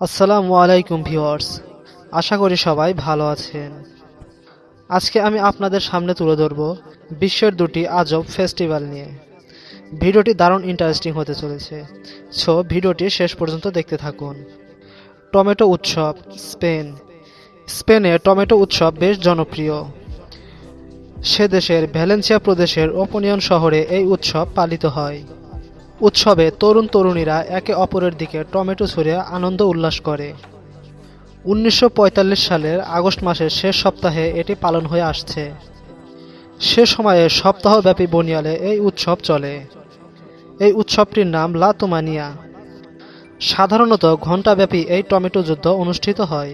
আসসালামু আলাইকুম ভিউয়ার্স, আশা করি সবাই ভালো আছেন। আজকে আমি আপনাদের সামনে তুলে ধরব বিশ্বের দুটি আজব ফেস্টিভ্যাল নিয়ে। ভিডিওটি দারুণ ইন্টারেস্টিং হতে চলেছে। সো ভিডিওটি শেষ পর্যন্ত দেখতে থাকুন। টমেটো উৎসব, স্পেন। স্পেনে টমেটো উৎসব বেশ জনপ্রিয়। সে দেশের ভ্যালেন্সিয়া প্রদেশের ওপোনিয়ন শহরে এই উৎসব পালিত হয়। উৎসবে তরুণ তরুণীরা একে অপরের দিকে টমেটো ছুঁড়ে আনন্দ উল্লাস করে। উনিশশো পঁয়তাল্লিশ সালের আগস্ট মাসের শেষ সপ্তাহে এটি পালন হয়ে আসছে। সে সময়ে সপ্তাহব্যাপী বনিয়ালে এই উৎসব চলে। এই উৎসবটির নাম লা তুমানিয়া সাধারণত ঘণ্টাব্যাপী এই টমেটো যুদ্ধ অনুষ্ঠিত হয়।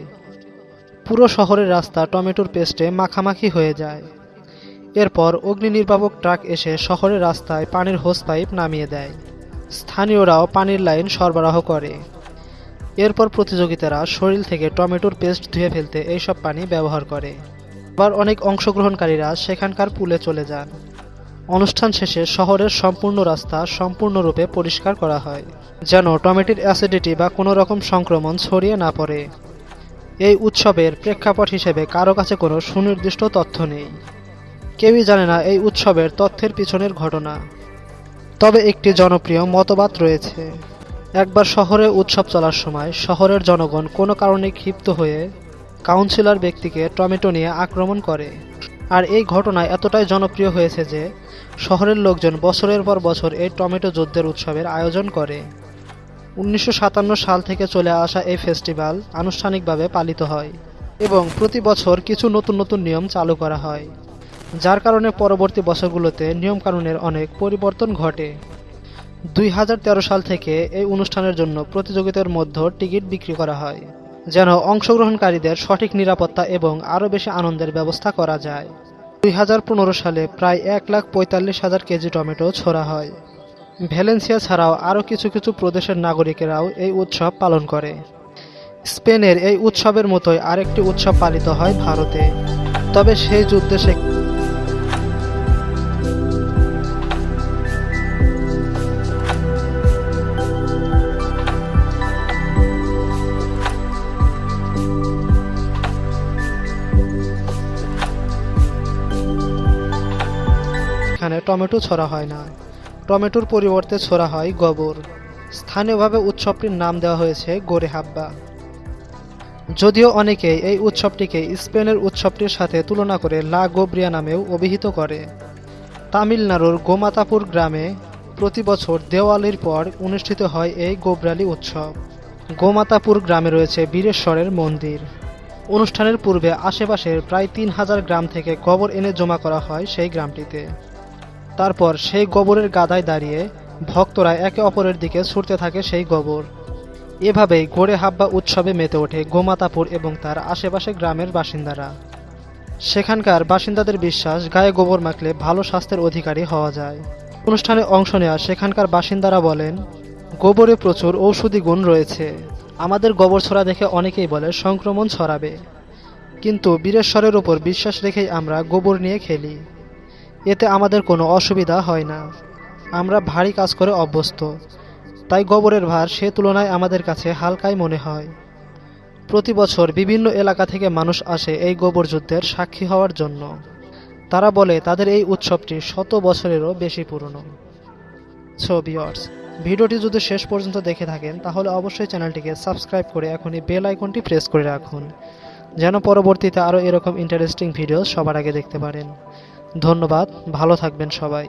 পুরো শহরের রাস্তা টমেটোর পেস্টে মাখামাখি হয়ে যায়। এরপর অগ্নি নির্বাপক ট্রাক এসে শহরের রাস্তায় পানির হোস পাইপ নামিয়ে দেয়। স্থানীয়রাও পানির লাইন সরবরাহ করে। এরপর প্রতিযোগিতারা শরীর থেকে টমেটোর পেস্ট ধুয়ে ফেলতে এইসব পানি ব্যবহার করে। আবার অনেক অংশগ্রহণকারীরা সেখানকার পুলে চলে যান। অনুষ্ঠান শেষে শহরের সম্পূর্ণ রাস্তা সম্পূর্ণরূপে পরিষ্কার করা হয়, যেন টমেটোর অ্যাসিডিটি বা কোনো রকম সংক্রমণ ছড়িয়ে না পড়ে। এই উৎসবের প্রেক্ষাপট হিসেবে কারও কাছে কোনো সুনির্দিষ্ট তথ্য নেই। কেউই জানে না এই উৎসবের তথ্যের পিছনের ঘটনা। তবে একটি জনপ্রিয় মতবাদ রয়েছে। একবার শহরে উৎসব চলার সময় শহরের জনগণ কোনো কারণে ক্ষিপ্ত হয়ে কাউন্সিলর ব্যক্তিকে টমেটো নিয়ে আক্রমণ করে। আর এই ঘটনা এতটাই জনপ্রিয় হয়েছে যে শহরের লোকজন বছরের পর বছর এই টমেটো যুদ্ধের উৎসবের আয়োজন করে। উনিশশো সাতান্ন সাল থেকে চলে আসা এই ফেস্টিভ্যাল আনুষ্ঠানিকভাবে পালিত হয় এবং প্রতি বছর কিছু নতুন নতুন নিয়ম চালু করা হয়। যার কারণে পরবর্তী বছরগুলোতে নিয়মকানুনের অনেক পরিবর্তন ঘটে। দুই হাজার তেরো সাল থেকে এই অনুষ্ঠানের জন্য প্রতিযোগিতার মধ্যে টিকিট বিক্রি করা হয়, যেন অংশগ্রহণকারীদের সঠিক নিরাপত্তা এবং আরও বেশি আনন্দের ব্যবস্থা করা যায়। দুই হাজার পনেরো সালে প্রায় এক লাখ পঁয়তাল্লিশ হাজার কেজি টমেটো ছোড়া হয়। ভ্যালেন্সিয়া ছাড়াও আরও কিছু কিছু প্রদেশের নাগরিকেরাও এই উৎসব পালন করে। স্পেনের এই উৎসবের মতোই আরেকটি উৎসব পালিত হয় ভারতে। তবে সেই যুদ্ধে সে টমেটো ছড়া হয় না। টমেটোর পরিবর্তে ছড়া হয় গোবর। স্থানীয়ভাবে উৎসবটির নাম দেওয়া হয়েছে গোরে হাব্বা যদিও অনেকেই এই উৎসবটিকে স্পেনের উৎসবটির সাথে তুলনা করে লা গোব্রিয়া নামেও অভিহিত করে। তামিলনাড়ুর গোমাতাপুর গ্রামে প্রতি বছর দেওয়ালির পর অনুষ্ঠিত হয় এই গোবরালি উৎসব। গোমাতাপুর গ্রামে রয়েছে বীরেশ্বরের মন্দির। অনুষ্ঠানের পূর্বে আশেপাশের প্রায় তিন হাজার গ্রাম থেকে গোবর এনে জমা করা হয় সেই গ্রামটিতে। তারপর সেই গোবরের গাদায় দাঁড়িয়ে ভক্তরা একে অপরের দিকে ছুটতে থাকে সেই গোবর। এভাবেই গোড়ে হাব্বা উৎসবে মেতে ওঠে গোমাতাপুর এবং তার আশেপাশে গ্রামের বাসিন্দারা। সেখানকার বাসিন্দাদের বিশ্বাস, গায়ে গোবর মাখলে ভালো স্বাস্থ্যের অধিকারী হওয়া যায়। অনুষ্ঠানে অংশ নেওয়া সেখানকার বাসিন্দারা বলেন, গোবরে প্রচুর ঔষধি গুণ রয়েছে। আমাদের গোবর ছড়া দেখে অনেকেই বলে সংক্রমণ ছড়াবে। কিন্তু বীরেশ্বরের ওপর বিশ্বাস রেখেই আমরা গোবর নিয়ে খেলি। এতে আমাদের কোনো অসুবিধা হয় না। আমরা ভারী কাজ করে অভ্যস্ত। তাই গোবরের ভার সে তুলনায় আমাদের কাছে হালকাই মনে হয়। প্রতি বছর বিভিন্ন এলাকা থেকে মানুষ আসে এই গোবর যুদ্ধের সাক্ষী হওয়ার জন্য। তারা বলে, তাদের এই উৎসবটি শত বছরেরও বেশি পুরনো। সো বিয়ার্স ভিডিওটি যদি শেষ পর্যন্ত দেখে থাকেন, তাহলে অবশ্যই চ্যানেলটিকে সাবস্ক্রাইব করে এখনই বেল আইকনটি প্রেস করে রাখুন, যেন পরবর্তীতে আরও এরকম ইন্টারেস্টিং ভিডিও সবার আগে দেখতে পারেন। ধন্যবাদ ভালো থাকবেন সবাই।